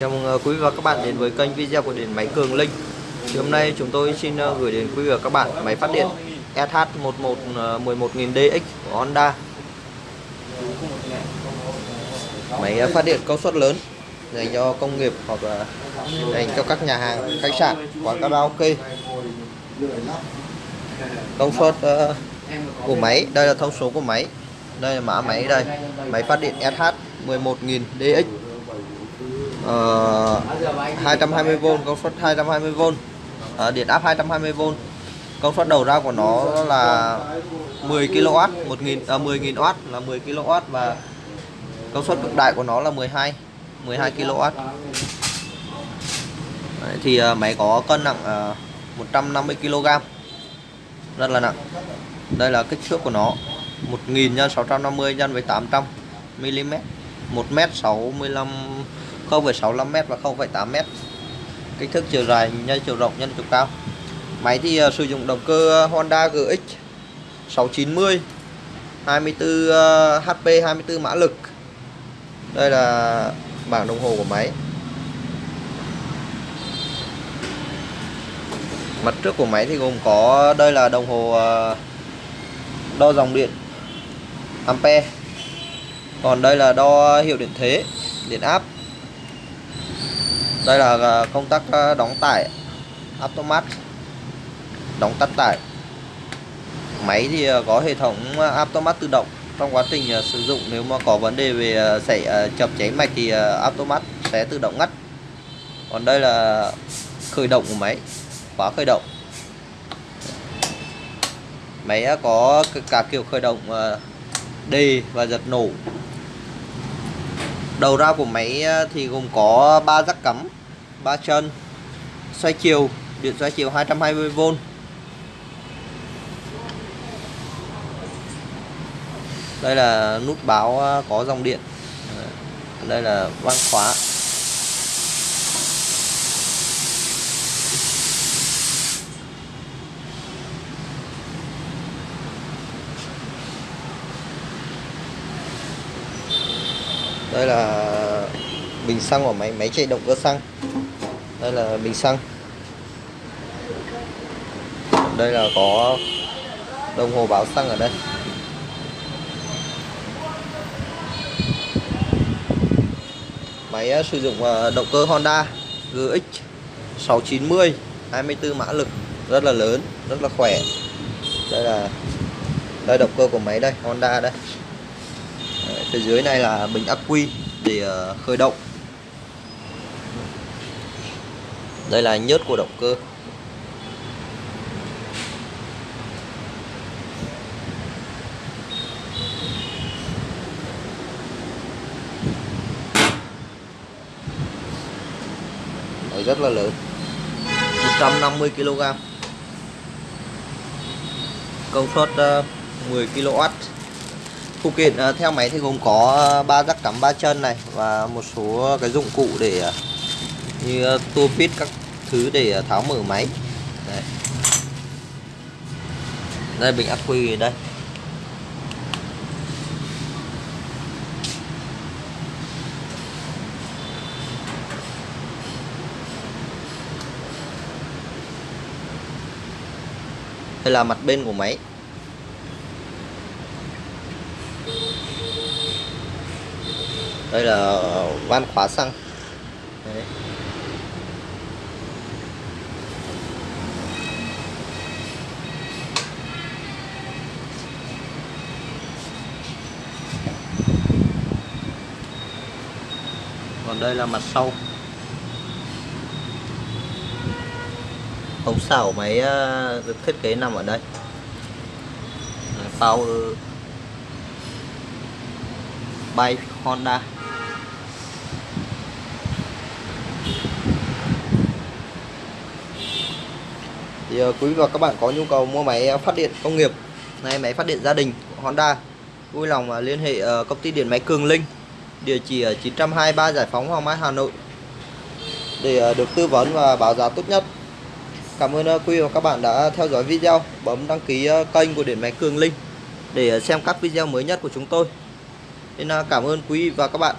Chào mừng ờ, quý vị và các bạn đến với kênh video của điện máy Cường Linh. Thì hôm nay chúng tôi xin ờ, gửi đến quý vị và các bạn máy phát điện SH11 11000DX ờ, của Honda. Máy phát điện công suất lớn dành cho công nghiệp hoặc là dành cho các nhà hàng, khách sạn, quán karaoke. Công suất của máy, đây là thông số của máy. Đây là mã máy đây. Máy phát điện SH11000DX Ờ, uh, 220V công suất 220V uh, ờ, điện áp 220V công suất đầu ra của nó là 10 kW 1000 à, 10.000W là 10 kW và công suất cực đại của nó là 12 12 kW Đấy, thì uh, máy có cân nặng uh, 150 kg rất là nặng. Đây là kích thước của nó. 1000 x 650 x với 800 mm 1 m 65 0,65m và 0,8m kích thước chiều dài nhân chiều rộng nhân chiều cao. Máy thì uh, sử dụng động cơ ờ, Honda GX 690 24 uh, HP 24 mã lực. Đây là bảng đồng hồ của máy. Mặt trước của máy thì gồm có đây là đồng hồ ờ, đo dòng điện ampere. Còn đây là đo hiệu điện thế điện áp đây là ờ, công tắc ờ, đóng tải. Automat. Đóng tắt tải. Máy thì ờ, có hệ thống automat tự động. Trong quá trình sử dụng, nếu mà có vấn đề về xảy chập cháy mạch thì automat sẽ tự động ngắt. Còn đây là khởi động của máy. Khóa khởi động. Máy có cả kiểu khởi động đề và giật nổ. Đầu ra của máy thì gồm có ba rắc cắm. 3 chân, xoay chiều, điện xoay chiều 220V đây là nút báo à, có dòng điện. Ờ, đây là van khóa. Đây là bình xăng của máy máy chạy động cơ xăng đây là bình xăng. Đây là có đồng hồ báo xăng ở đây. Máy ờ, sử dụng ờ, động cơ Honda GX 690 24 mã lực. Rất là lớn, rất là khỏe. Đây là, đây động cơ của máy đây, Honda đây. Phía dưới này là bình ắc quy để ờ, khởi động. Đây là nhớt của động cơ. Đấy, rất là lớn. 150 kg. Công suất ờ, 10 kW phụ kiện ờ, theo máy thì gồm có ờ, ba rắc cắm ba chân này và một số cái dụng cụ để như ờ, tua vít các thứ để ờ, tháo mở máy. Đây, đây bình ắc quy đây. Đây là mặt bên của máy. Đây là ờ, van khóa xăng Đấy còn đây là mặt sau. Ống xảo máy ờ, được thiết kế nằm ở đây. Power bay Honda. Thì ờ, quý và các bạn có nhu cầu mua máy ờ, phát điện công nghiệp hay máy phát điện gia đình của Honda, vui lòng liên hệ công ty điện máy Cường Linh địa chỉ ở 923 Giải phóng Hoàng Mai, Hà Nội. Để ờ, được tư vấn và báo giá tốt nhất. Cảm ơn ờ, quý và các bạn đã theo dõi video. Bấm đăng ký ờ, kênh của điện máy Cường Linh để xem các video mới nhất của chúng tôi. Nên cảm ơn quý và các bạn.